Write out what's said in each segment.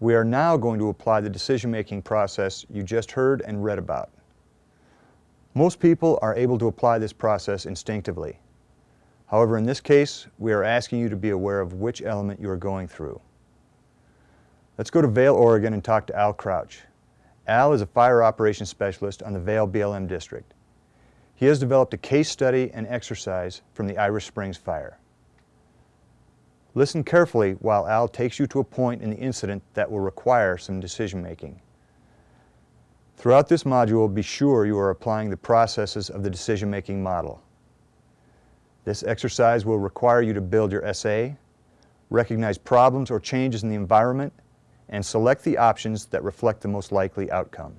We are now going to apply the decision-making process you just heard and read about. Most people are able to apply this process instinctively. However, in this case, we are asking you to be aware of which element you are going through. Let's go to Vale, Oregon and talk to Al Crouch. Al is a fire operations specialist on the Vale BLM district. He has developed a case study and exercise from the Irish Springs fire. Listen carefully while Al takes you to a point in the incident that will require some decision making. Throughout this module, be sure you are applying the processes of the decision-making model. This exercise will require you to build your SA, recognize problems or changes in the environment, and select the options that reflect the most likely outcome.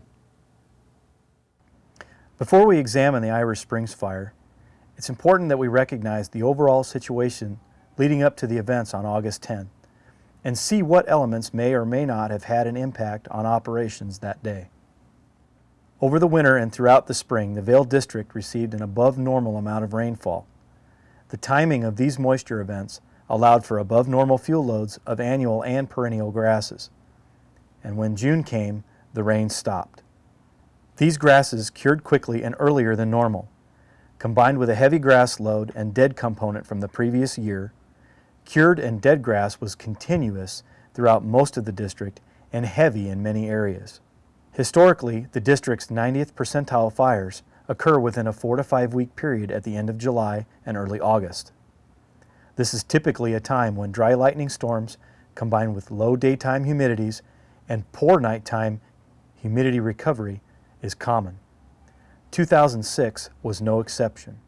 Before we examine the Irish Springs fire, it's important that we recognize the overall situation leading up to the events on August 10 and see what elements may or may not have had an impact on operations that day. Over the winter and throughout the spring, the Vale District received an above normal amount of rainfall. The timing of these moisture events allowed for above normal fuel loads of annual and perennial grasses. And when June came, the rain stopped. These grasses cured quickly and earlier than normal. Combined with a heavy grass load and dead component from the previous year, cured and dead grass was continuous throughout most of the district and heavy in many areas. Historically, the district's 90th percentile fires occur within a four to five week period at the end of July and early August. This is typically a time when dry lightning storms combined with low daytime humidities and poor nighttime humidity recovery is common. 2006 was no exception.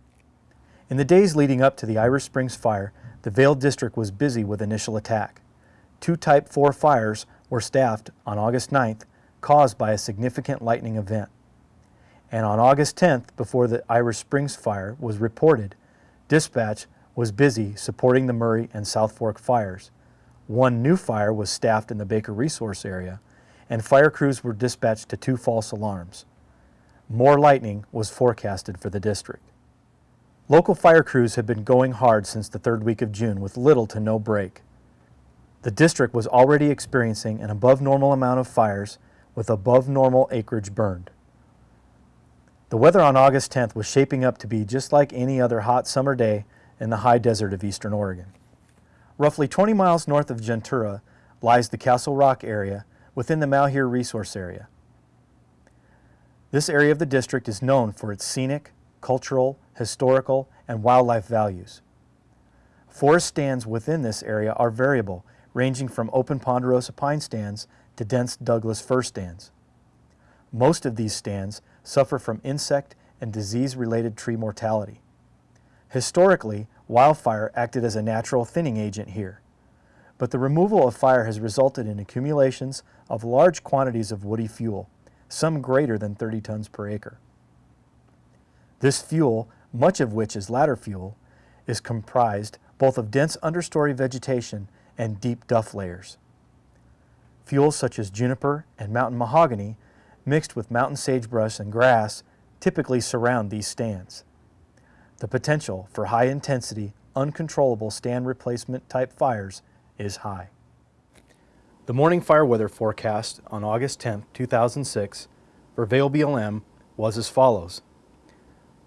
In the days leading up to the Irish Springs fire, the Vale District was busy with initial attack. Two Type 4 fires were staffed on August 9th caused by a significant lightning event. And on August 10th, before the Irish Springs fire was reported, dispatch was busy supporting the Murray and South Fork fires. One new fire was staffed in the Baker Resource area, and fire crews were dispatched to two false alarms. More lightning was forecasted for the district. Local fire crews have been going hard since the third week of June with little to no break. The district was already experiencing an above normal amount of fires with above normal acreage burned. The weather on August 10th was shaping up to be just like any other hot summer day in the high desert of eastern Oregon. Roughly 20 miles north of Juntura lies the Castle Rock area within the Malheur Resource Area. This area of the district is known for its scenic, cultural, historical, and wildlife values. Forest stands within this area are variable, ranging from open ponderosa pine stands to dense Douglas fir stands. Most of these stands suffer from insect and disease-related tree mortality. Historically, wildfire acted as a natural thinning agent here, but the removal of fire has resulted in accumulations of large quantities of woody fuel, some greater than 30 tons per acre. This fuel, much of which is ladder fuel, is comprised both of dense understory vegetation and deep duff layers. Fuels such as juniper and mountain mahogany mixed with mountain sagebrush and grass typically surround these stands. The potential for high-intensity, uncontrollable stand replacement type fires is high. The morning fire weather forecast on August 10, 2006 for Vale BLM was as follows.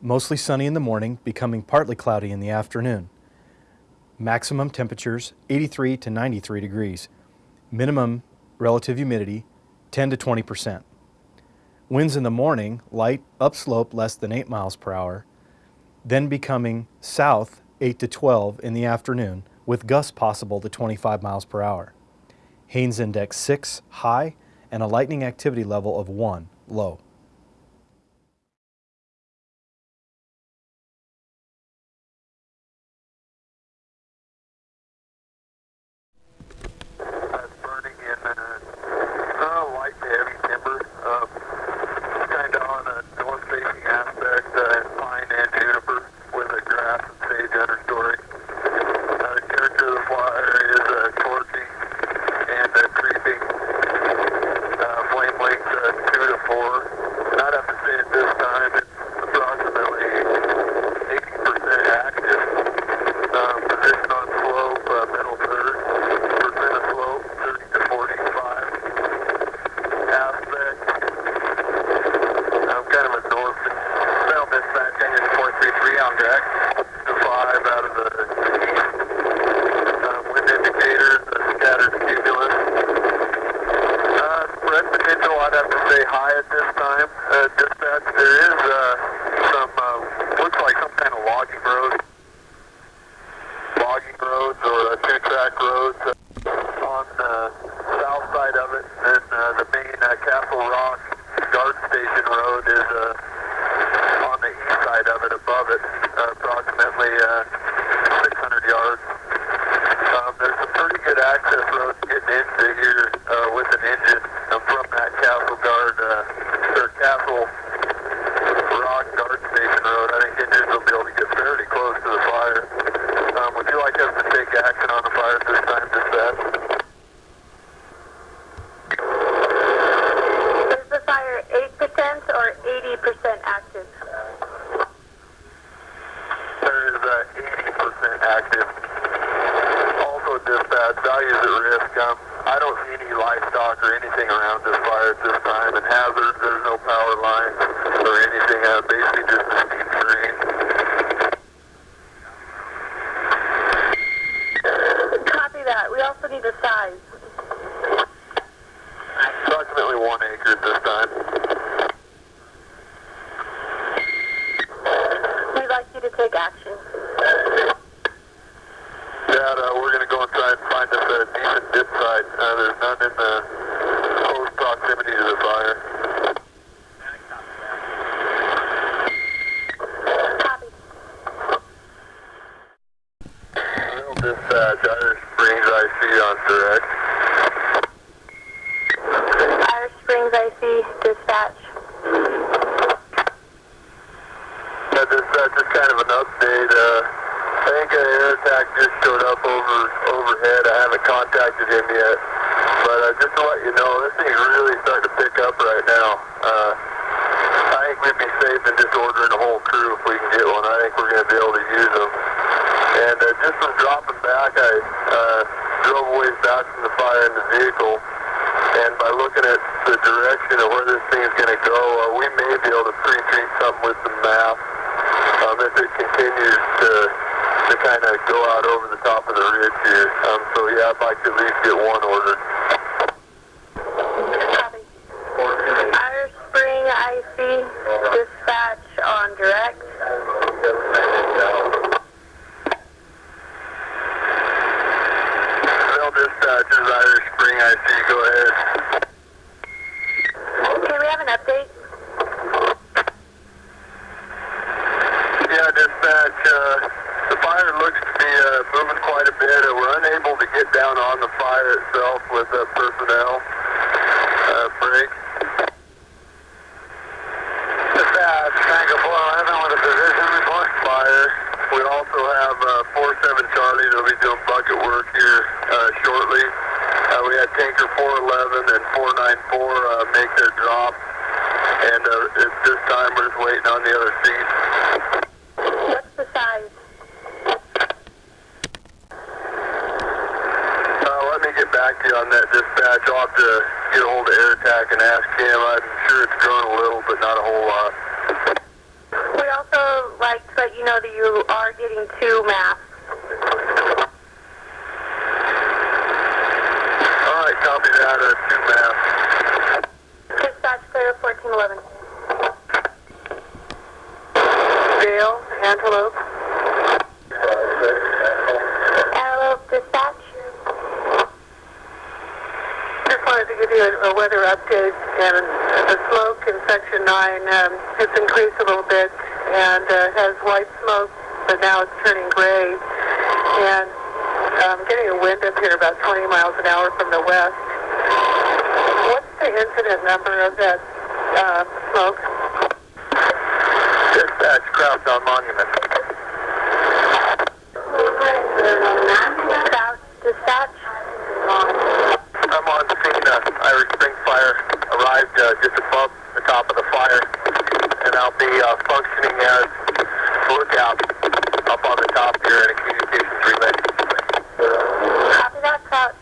Mostly sunny in the morning, becoming partly cloudy in the afternoon. Maximum temperatures 83 to 93 degrees. Minimum relative humidity 10 to 20 percent. Winds in the morning, light upslope less than 8 miles per hour, then becoming south 8 to 12 in the afternoon with gusts possible to 25 miles per hour. Haines Index 6 high and a lightning activity level of 1 low. Or 80% active? There is uh, 80% active. Also, dispatch, values at risk. Um, I don't see any livestock or anything around this fire at this time, and hazards, there's no power lines or anything. Uh, basically, just a steam drain. Copy that. We also need the size. Approximately one acre at this time. We'd like you to take action. Dad, uh, we're going to go inside and find us a decent dip site. Uh, there's none in the close proximity to the fire. Copy. Real dispatch, Irish Springs IC on direct. Irish Springs IC dispatch. Yeah, dispatch, just kind of an update. Uh, I think an air attack just showed up over overhead. I haven't contacted him yet. But uh, just to let you know, this thing's really starting to pick up right now. Uh, I think we'd be safe than just ordering a whole crew if we can get one. I think we're going to be able to use them. And uh, just from dropping back, I uh, drove ways back from the fire in the vehicle. And by looking at the direction of where this thing's going to go, uh, we may be able to pre-treat something with some math um, if it continues to to kind of go out over the top of the ridge here. Um, so yeah, I'd like to at least get one ordered. Copy. Irish Spring IC dispatch on direct. Bell dispatchers, Irish Spring IC, go ahead. Can we have an update? Yeah, dispatch, uh, the fire looks to be uh, moving quite a bit. Uh, we're unable to get down on the fire itself with uh, personnel. Uh, break. Dispatch, Tango 411 with a position report. Fire. We also have uh, 47 Charlie that'll be doing bucket work here uh, shortly. Uh, we had Tanker 411 and 494 uh, make their drop. And uh, at this time, we're just waiting on the other seats. What's the size? Uh, let me get back to you on that dispatch. I'll have to get a hold of Air Attack and ask him. I'm sure it's grown a little, but not a whole lot. We also like to let you know that you are getting two masks. All right, copy that. Uh, two maps. Dispatch clear 1411. Dale, Antelope. Antelope dispatch. Just wanted to give you a, a weather update, and the smoke in Section 9 um, has increased a little bit and uh, has white smoke, but now it's turning gray. And I'm getting a wind up here about 20 miles an hour from the west. What's the incident number of that uh, smoke? dispatch, Crowdtown Monument. South dispatch. I'm on scene. Uh, Irish Spring Fire arrived uh, just above the top of the fire, and I'll be uh, functioning as lookout up on the top here in a communications relay. Copy that, Crouch.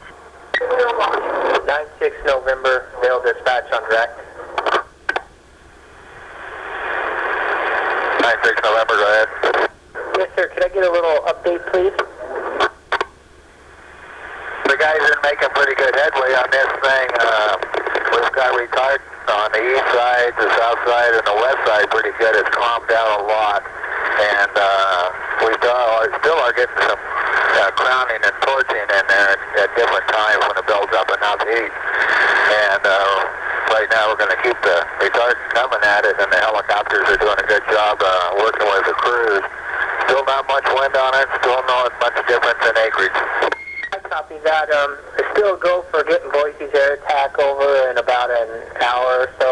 9-6 November, mail dispatch on direct. 9-6 November, go ahead. Yes, sir. Could I get a little update, please? The guys are making pretty good headway on this thing. Uh, we've got retired on the east side, the south side, and the west side pretty good. It's calmed down a lot, and uh, we still are getting some uh, crowning and torching in there at, at different times when it builds up enough heat. And uh, right now we're going to keep the retardant coming at it, and the helicopters are doing a good job uh, working with the crews. Still not much wind on it. Still not much difference in acreage. Copy that. Um, still go for getting Boise's air attack over in about an hour or so.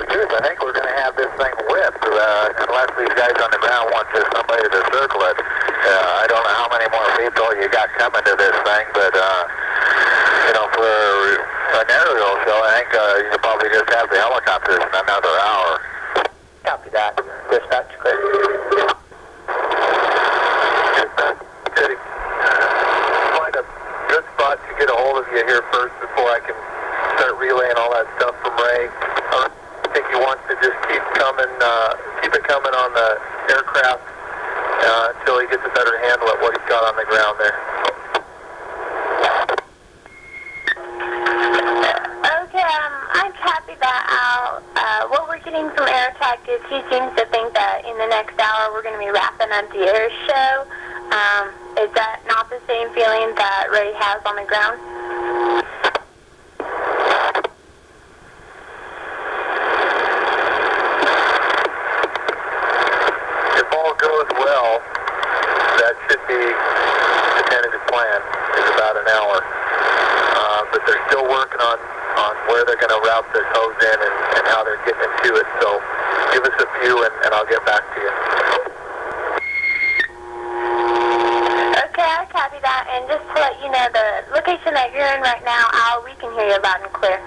The I think we're going to have this thing whipped uh, unless these guys on the ground want just somebody to circle it. Uh, I don't know how many more people you got coming to this thing, but uh, you know, for an aerial show, I think uh, you could probably just have the helicopters in another hour. Copy that. Dispatch clear. Good. Find a good spot to get here first before I can start relaying all that stuff from Ray. Uh, I think he wants to just keep coming, uh, keep it coming on the aircraft uh, until he gets a better handle at what he's got on the ground there. Okay, um, I copied that out. Uh, what we're getting from Air Attack is he seems to think that in the next hour we're going to be wrapping up the air show. Um, is that not the same feeling that Ray has on the ground? If all goes well, that should be the tentative plan, is about an hour. Uh, but they're still working on, on where they're going to this hose in and, and how they're getting into it. So give us a few and, and I'll get back to you. Okay, I copy that. And just to let you know, the location that you're in right now, Al, we can hear you loud and clear.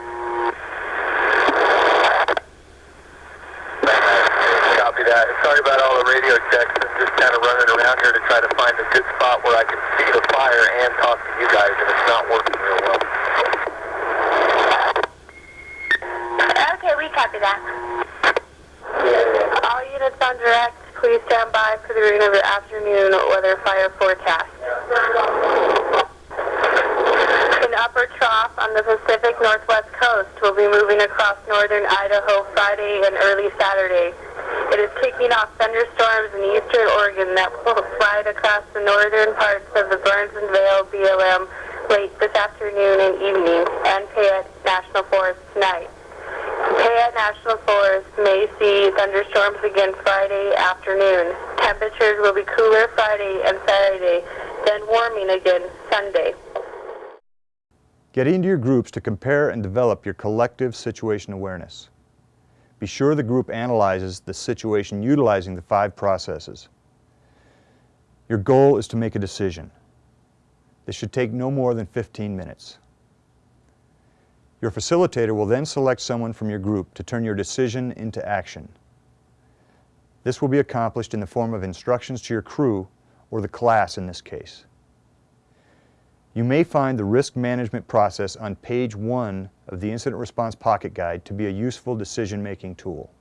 Copy that. Sorry about all the radio checks. I'm just kind of running around here to try to find a good spot where I can see the fire and talk to you guys, and it's not working real well. Okay, we copy that. All units on direct, please stand by for the reading of your afternoon weather fire forecast. An upper trough on the Pacific Northwest coast will be moving across northern Idaho Friday and early Saturday. It is kicking off thunderstorms in eastern Oregon that will slide across the northern parts of the Burns and Vale BLM late this afternoon and evening and Payette National Forest tonight. National Forest may see thunderstorms again Friday afternoon. Temperatures will be cooler Friday and Saturday, then warming again Sunday. Get into your groups to compare and develop your collective situation awareness. Be sure the group analyzes the situation utilizing the five processes. Your goal is to make a decision. This should take no more than 15 minutes. Your facilitator will then select someone from your group to turn your decision into action. This will be accomplished in the form of instructions to your crew, or the class in this case. You may find the risk management process on page one of the Incident Response Pocket Guide to be a useful decision-making tool.